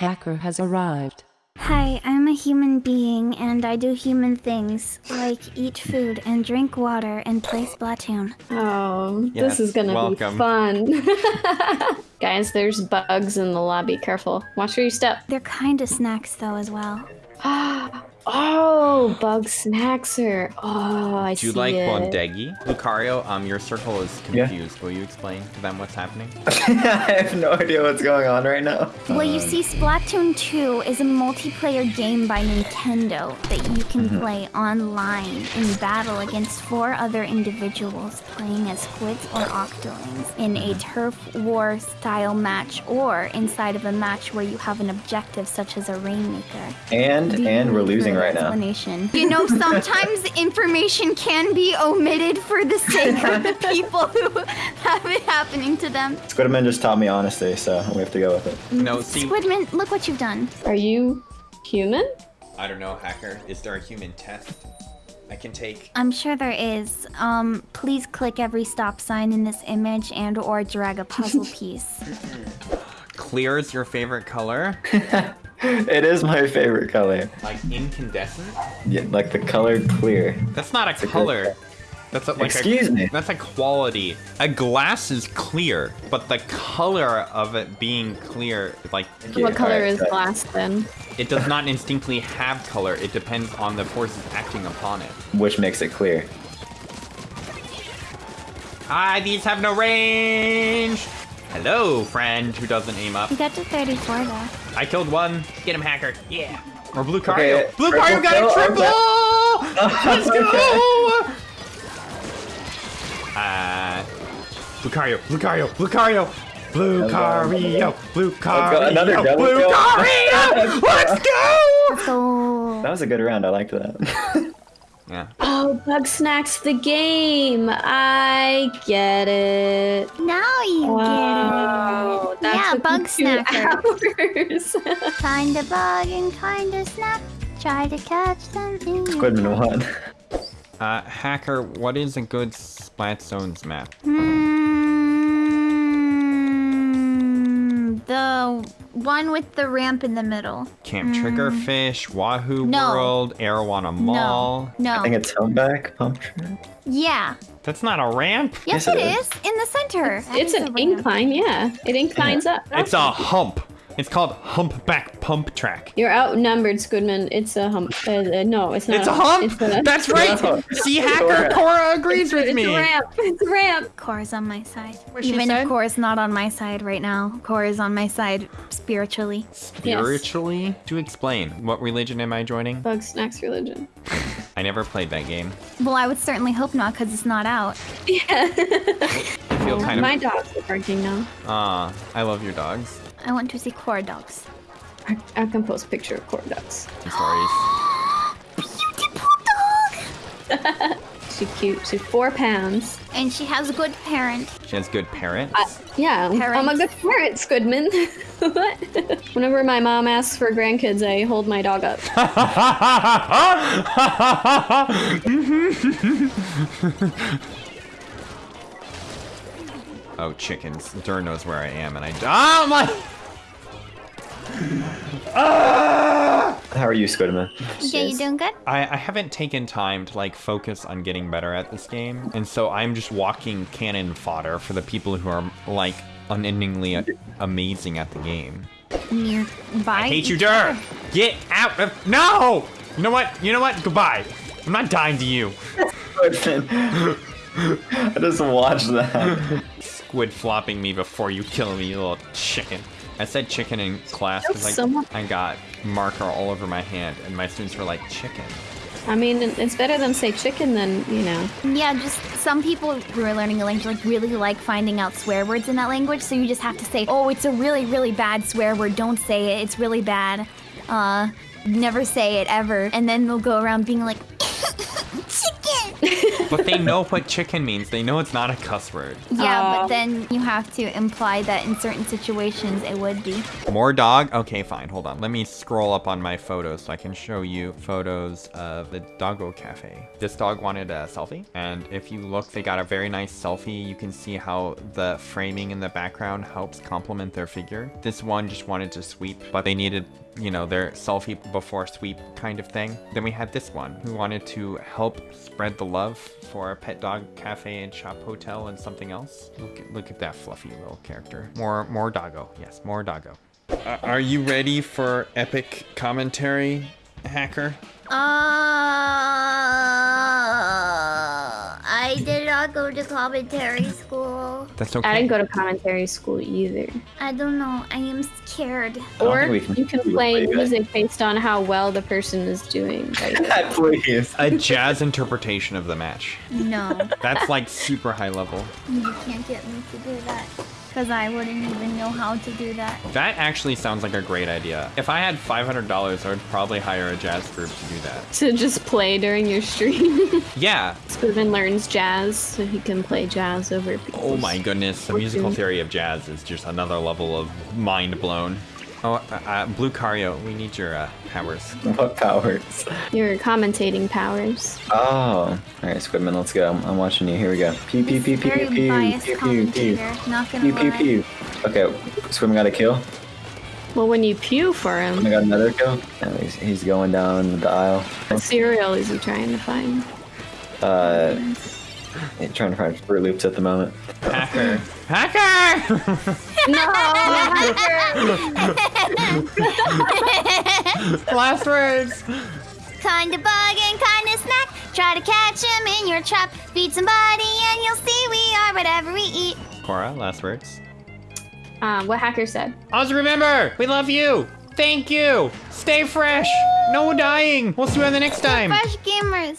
Hacker has arrived. Hi, I'm a human being and I do human things like eat food and drink water and play Splatoon. Oh, Yes, this is gonna welcome. be fun. Guys, there's bugs in the lobby. Careful. Watch where you step. They're kind of snacks though as well. oh, bug snackser. Oh, I see. Do you see like it. Bondegi? Lucario, um, your circle is Yeah. confused. Will you explain to them what's happening? I have no idea what's going on right now. Well, you um, see, Splatoon 2 is a multiplayer game by Nintendo that you can mm-hmm. play online in battle against four other individuals playing as squids or octolings in a mm-hmm. turf war style match or inside of a match where you have an objective such as a rainmaker. And Do and we're losing further right now. explanation? You know, sometimes information can be omitted for the sake of the people who have it happening to them. Squidman just taught me honesty, so we have to go with it. No, see, Squidman, look what you've done. Are you human? I don't know, hacker. Is there a human test I can take? I'm sure there is. Um, please click every stop sign in this image and or drag a puzzle piece. Clear is your favorite color? It is my favorite color. Like incandescent? Yeah, like the color clear. That's not a a good color. color. That's a, like Excuse a, me. That's a quality. A glass is clear, but the color of it being clear, like Yeah, what color alright, is got it. glass then? it does not instinctively have color. It depends on the forces acting upon it. Which makes it clear. Ah, these have no range. Hello, friend who doesn't aim up. You got to 34 though. I killed one. Get him, hacker. Yeah. Or Blue Okay, Cario. Blue Cario got a triple! Let's go! Uh, Blue Cario, Blue Cario, Blue Cario, Blue Cario, Blue Cario, another double Blue kill. Cario! Let's go! That was a good round. I liked that. Yeah. Oh, Bug Snacks the game. I get it. now you Wow, get it. Yeah, bug two snacker. hours. Kinda bug and kinda snack. Try to catch something. Squidman won. Uh, hacker, what is a good Splat Zones map? Mm, the one with the ramp in the middle. Camp Triggerfish, Wahoo Mm. No. World, Arowana Mall. No. no. I think it's Humpback Pump Track. Yeah. That's not a ramp. Yes, Yes, it it is. In the center. That it's is a an ramp. incline, yeah. It inclines up. It's a hump. It's called Humpback Pump Track. You're outnumbered, Squidman. It's a hump. Uh, uh, no, it's not. It's a hump. It's a, That's right. No. See, hacker Cora agrees with it's me. a ramp. It's a ramp. Cora's on my side. What she Even said? if Cora's not on my side right now, Cora's on my side spiritually. Spiritually? To explain, what religion am I joining? Bug Snacks religion. I never played that game. Well, I would certainly hope not, because it's not out. Yeah. I feel kind My dogs are barking now. Ah, I love your dogs. I want to see Cora dogs. I, I can post a picture of corn dogs. Stories. Beautiful dog! She's cute. She's four pounds. And she has a good parent. She has good parents. I, yeah, I'm a good parent, Squidman. what? Whenever my mom asks for grandkids, I hold my dog up. oh, chickens. Dur knows where I am, and I. Oh my! Ah! How are you, Squidman? Yeah, you doing good? I, I haven't taken time to like focus on getting better at this game, and so I'm just walking cannon fodder for the people who are like unendingly amazing at the game. Nearby. I hate you, Dur! Get out of no! You know what? You know what? Goodbye. I'm not dying to you. Squidman. I just watched that. Squid flopping me before you kill me, you little chicken. I said chicken in class because like, Someone- I got marker all over my hand, and my students were like, chicken. I mean, it's better than say chicken than, you know. Yeah, just some people who are learning a language like really like finding out swear words in that language, so you just have to say, "Oh, it's a really really bad swear word. Don't say it. It's really bad." Uh, never say it ever. And then they'll go around being like, "Chicken." but they know what chicken means. They know it's not a cuss word. Yeah, Oh. but then you have to imply that in certain situations it would be. More dog? Okay, fine. Hold on. Let me scroll up on my photos so I can show you photos of the Doggo Cafe. This dog wanted a selfie. And if you look, they got a very nice selfie. You can see how the framing in the background helps complement their figure. This one just wanted to sweep, but they needed, you know, their selfie before sweep kind of thing. Then we had this one who wanted to help spread the love for a pet dog cafe and shop hotel and something else. Look at, look at that fluffy little character. More, more doggo. Yes, more doggo. Uh, are you ready for epic commentary, hacker? Uh, I did not go to commentary school. That's okay. I didn't go to commentary school either. I don't know. I am scared. don't Or can you can play it, but- music based on how well the person is doing. Like, Please. a jazz interpretation of the match. No, That's like super high level. you can't get me to do that. Because I wouldn't even know how to do that. That actually sounds like a great idea. If I had $500, I would probably hire a jazz group to do that. to just play during your stream. Yeah. Squidman learns jazz so he can play jazz over people. Oh my goodness. The musical theory of jazz is just another level of mind blown. Oh, uh, uh, Blue Cario, we need your uh, powers. What powers? Your commentating powers. Oh. Alright, Squidman, let's go. I'm, I'm watching you. Here we go. Pew pew pew pew Very pew pew biased pew pew pew. commentator. Not gonna Pew pew lie. pew. Okay, Squidman got a kill. Well, when you pew for I him, got another kill. Yeah, he's, he's going down the aisle. what cereal is he trying to find? Uh, yeah, trying to find Fruit Loops at the moment. Hacker. Hacker! No! Last words! Kinda bug and kinda snack. Try to catch him in your trap. Feed somebody and you'll see we are whatever we eat. Cora, last words. uh, what hacker said. Also remember, we love you. Thank you. Stay fresh. No dying. We'll see you on the next time. Fresh gamers.